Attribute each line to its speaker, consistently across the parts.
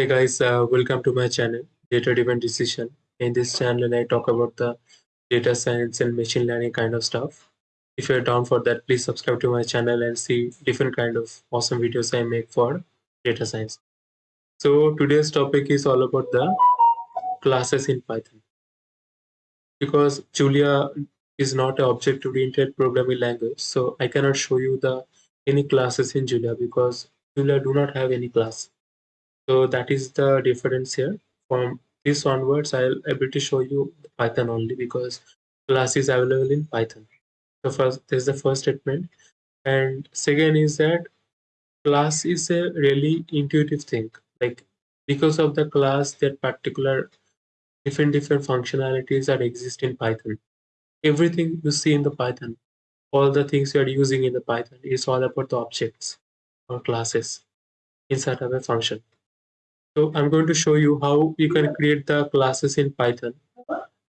Speaker 1: Hey guys, uh, welcome to my channel, Data Driven Decision. In this channel, I talk about the data science and machine learning kind of stuff. If you're down for that, please subscribe to my channel and see different kind of awesome videos I make for data science. So today's topic is all about the classes in Python. Because Julia is not an object-oriented programming language, so I cannot show you the any classes in Julia because Julia do not have any class so that is the difference here. From this onwards, I'll able to show you Python only because class is available in Python. So first, this is the first statement. And second is that class is a really intuitive thing. Like because of the class, that particular different different functionalities that exist in Python. Everything you see in the Python, all the things you are using in the Python is all about the objects or classes inside of a function. So I'm going to show you how you can create the classes in Python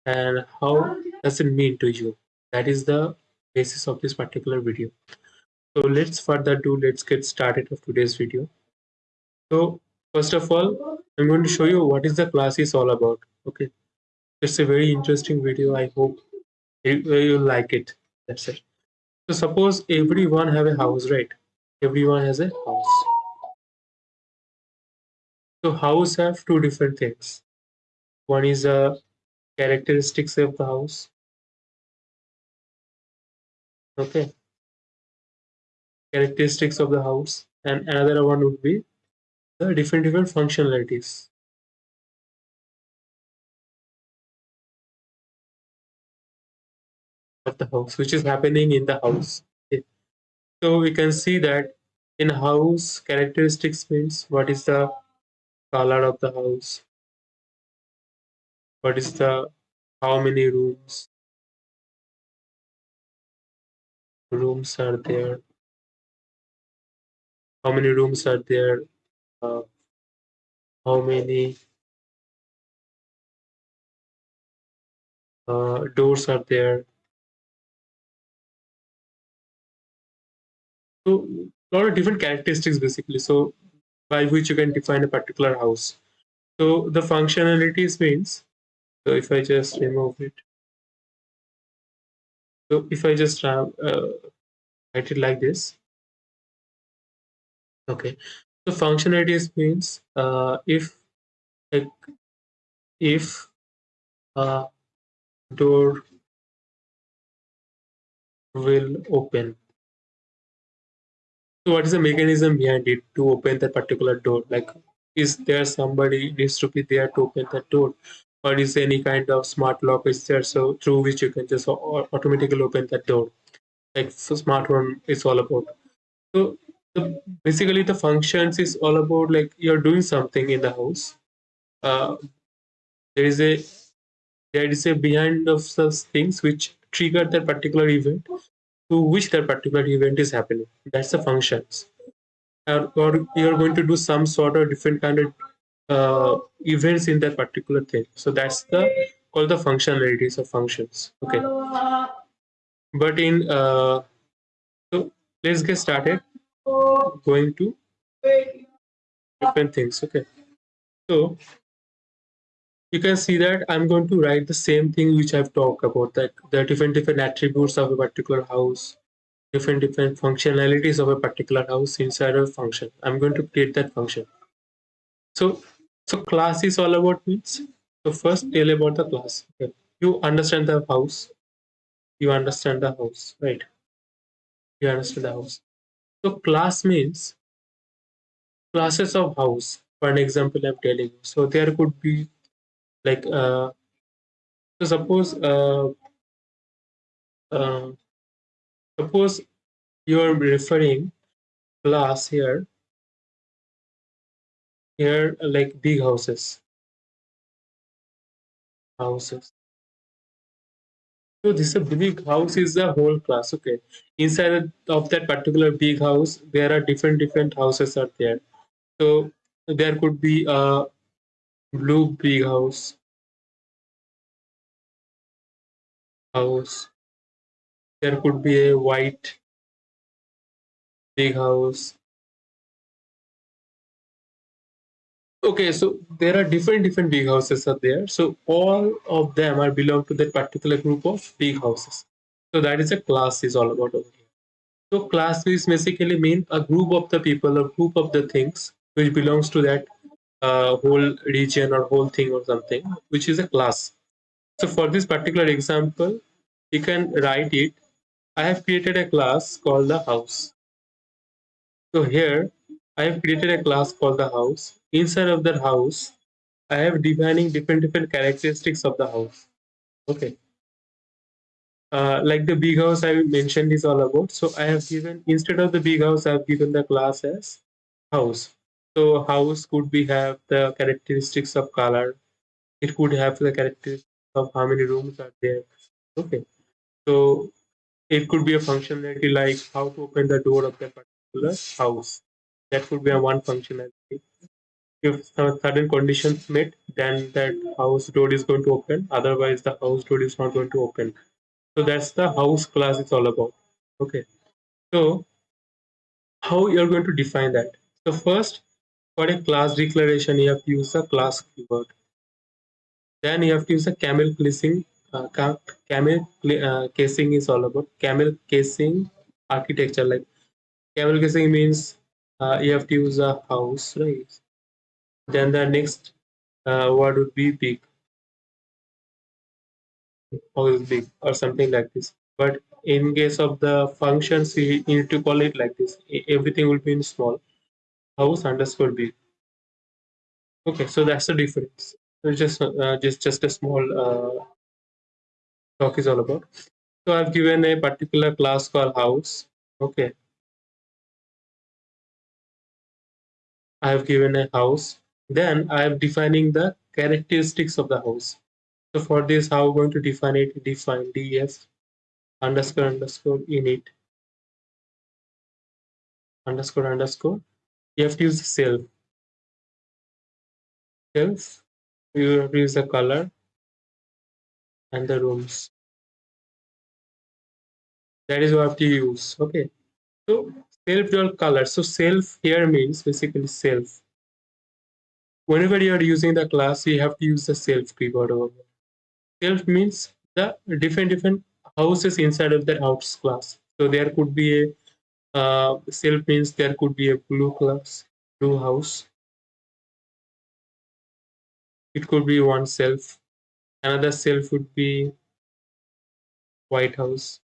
Speaker 1: and how does it mean to you. That is the basis of this particular video. So let's further do, let's get started of today's video. So first of all, I'm going to show you what is the class is all about. Okay, it's a very interesting video. I hope you, you like it. That's it. So suppose everyone have a house, right? Everyone has a house. So house have two different things. One is a characteristics of the house. Okay. Characteristics of the house. And another one would be the different different functionalities. of the house which is happening in the house okay. so we can see that in house characteristics means what is the color of the house. What is the how many rooms? Rooms are there. How many rooms are there? Uh, how many uh, doors are there? So a lot of different characteristics basically. So by which you can define a particular house. So the functionalities means, so if I just remove it, so if I just uh, write it like this, okay. So functionalities means uh, if like if a door will open so what is the mechanism behind it to open that particular door? Like, is there somebody needs to be there to open that door? Or is any kind of smart lock is there so through which you can just automatically open that door? Like so smart home is all about. So the, basically the functions is all about like you're doing something in the house. Uh, there is a there is a behind of such things which trigger that particular event to which that particular event is happening. That's the functions. Or, or you're going to do some sort of different kind of uh, events in that particular thing. So that's the called the functionalities of functions. Okay. But in uh, so let's get started going to different things. Okay. So you can see that I'm going to write the same thing which I've talked about, that the different different attributes of a particular house, different different functionalities of a particular house inside a function. I'm going to create that function. So, so class is all about means. So first tell about the class. Okay. You understand the house. You understand the house, right? You understand the house. So class means classes of house. For an example, I'm telling you. So there could be like uh, suppose uh, uh, suppose you are referring class here. Here like big houses. Houses. So this a big house is the whole class okay. Inside of that particular big house there are different different houses are there. So there could be a blue big house house there could be a white big house Okay, so there are different different big houses are there. So all of them are belong to that particular group of big houses. So that is a class is all about over here. So class is basically mean a group of the people or group of the things which belongs to that uh, whole region or whole thing or something, which is a class. So for this particular example, you can write it. I have created a class called the house. So here I have created a class called the house. Inside of the house, I have defining different different characteristics of the house. Okay. Uh, like the big house I mentioned is all about. So I have given instead of the big house, I have given the class as house. So house could be have the characteristics of color. It could have the characteristics of how many rooms are there. Okay. So it could be a functionality like how to open the door of that particular house. That could be a one functionality. If certain conditions met, then that house door is going to open. Otherwise, the house door is not going to open. So that's the house class is all about. Okay. So how you're going to define that? So first, for a class declaration, you have to use a class keyword. Then you have to use a camel casing. Uh, camel uh, casing is all about camel casing architecture. Like camel casing means uh, you have to use a house, right? Then the next uh, word would be big. House big or something like this. But in case of the functions, you need to call it like this. Everything will be in small. House underscore b Okay, so that's the difference. So just uh, just just a small uh, talk is all about. So I've given a particular class called house. Okay. I have given a house. Then I am defining the characteristics of the house. So for this, how I'm going to define it? Define def underscore underscore init underscore underscore. You have to use self. Self. You have to use the color and the rooms. That is what you use. Okay. So self dot color. So self here means basically self. Whenever you are using the class, you have to use the self keyword over. Self means the different different houses inside of the house class. So there could be a uh, self means there could be a blue class, blue house. It could be one self. Another self would be white house.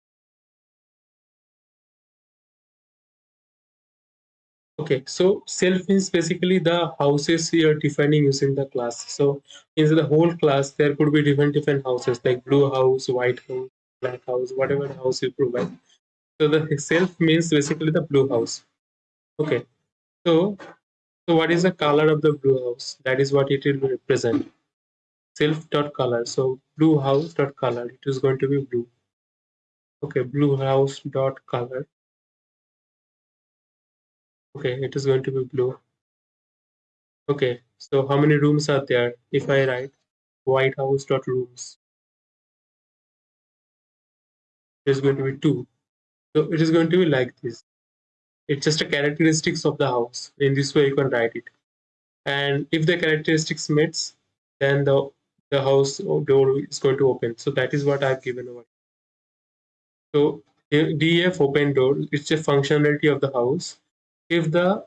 Speaker 1: Okay, so self means basically the houses you are defining using the class. So in the whole class, there could be different different houses like blue house, white house, black house, whatever house you provide. So the self means basically the blue house. Okay, so so what is the color of the blue house? That is what it will represent. Self dot color. So blue house dot color. It is going to be blue. Okay, blue house dot color Okay, it is going to be blue. Okay, so how many rooms are there? If I write white house dot rooms, is going to be two. So it is going to be like this. It's just a characteristics of the house. In this way, you can write it. And if the characteristics meets, then the the house door is going to open. So that is what I've given over. So def open door, it's a functionality of the house if the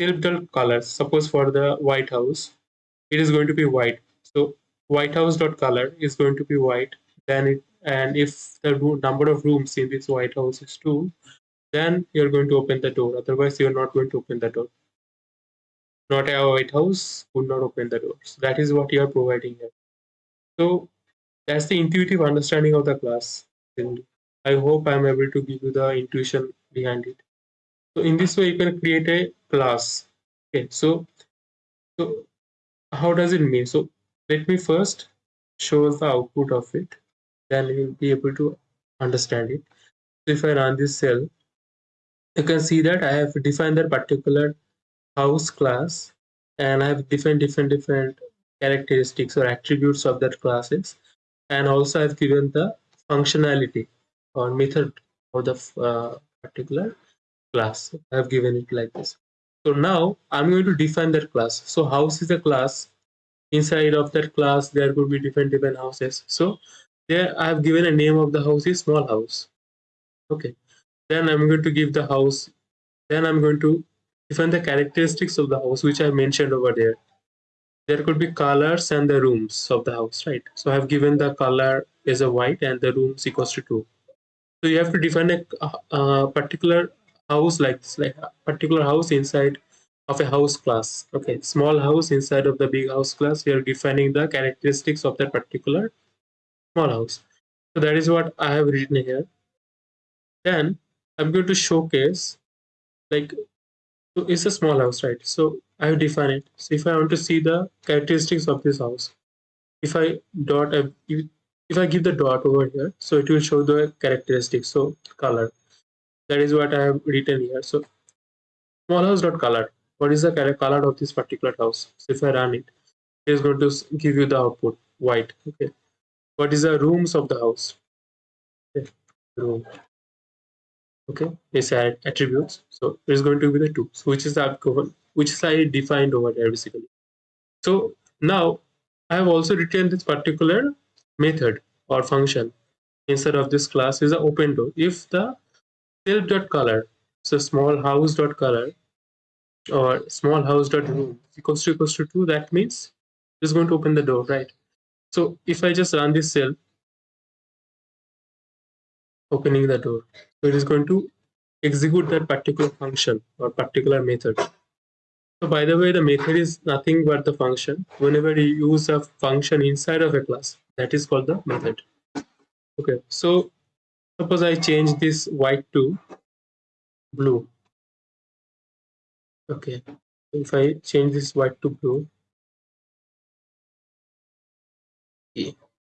Speaker 1: self colors, suppose for the White House, it is going to be white. So White House dot color is going to be white. Then it and if the number of rooms in this White House is two, then you're going to open the door. Otherwise, you're not going to open the door. Not a White House would not open the door. So that is what you are providing here. So that's the intuitive understanding of the class. And I hope I'm able to give you the intuition behind it. So in this way, you can create a class. Okay, so so how does it mean? So let me first show the output of it. Then you'll be able to understand it. So if I run this cell, you can see that I have defined that particular house class and I have defined different different characteristics or attributes of that classes and also I've given the functionality or method of the uh, particular class. I have given it like this. So now I'm going to define that class. So house is a class. Inside of that class, there could be different different houses. So there I have given a name of the house is small house. Okay. Then I'm going to give the house. Then I'm going to define the characteristics of the house, which I mentioned over there. There could be colors and the rooms of the house, right? So I have given the color is a white and the rooms equals to two. So you have to define a, a particular house like this, like a particular house inside of a house class. Okay, small house inside of the big house class. We are defining the characteristics of that particular house. So that is what I have written here. Then I'm going to showcase like so it's a small house, right? So I have defined it. So if I want to see the characteristics of this house, if I dot uh, if I give the dot over here, so it will show the characteristics. So color, that is what I have written here. So small house dot color. What is the color of this particular house? So if I run it, it is going to give you the output white. Okay. What is the rooms of the house? Okay. Room. Okay. It's attributes. So it is going to be the two. So which is the which is I defined over there basically. So now I have also written this particular method or function instead of this class is an open door. If the self.color, so small house dot color or small house dot room equals to equals to 2, that means it's going to open the door, right? So if I just run this cell, opening the door, so it is going to execute that particular function or particular method. So by the way, the method is nothing but the function. Whenever you use a function inside of a class, that is called the method. Okay, so suppose I change this white to blue. Okay, if I change this white to blue,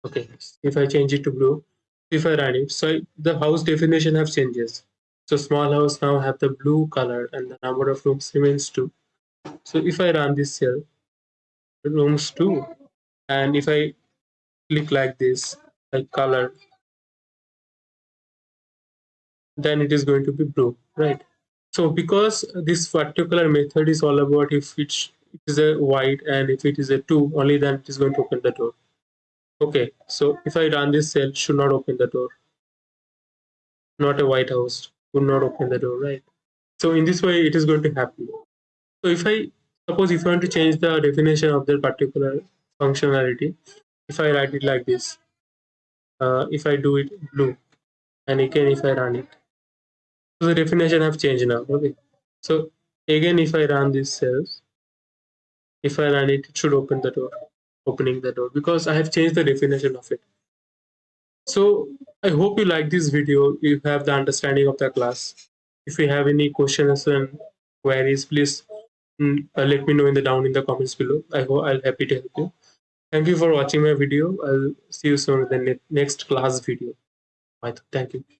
Speaker 1: okay, if I change it to blue, if I run it, so the house definition have changes. So small house now have the blue color and the number of rooms remains two. So if I run this cell, rooms two, and if I click like this, like color, then it is going to be blue, right? So because this particular method is all about if it is a white and if it is a two, only then it is going to open the door. Okay, so if I run this cell, should not open the door. Not a white house, would not open the door, right? So in this way, it is going to happen. So if I suppose if I want to change the definition of that particular functionality, if I write it like this, uh, if I do it blue, and again if I run it, so the definition have changed now. Okay, so again if I run this cells, if I run it, it should open the door, opening the door because I have changed the definition of it. So I hope you like this video. You have the understanding of the class. If you have any questions and queries, please mm, uh, let me know in the down in the comments below. I hope I'll happy to help you. Thank you for watching my video. I'll see you soon in the next class video. Thank you.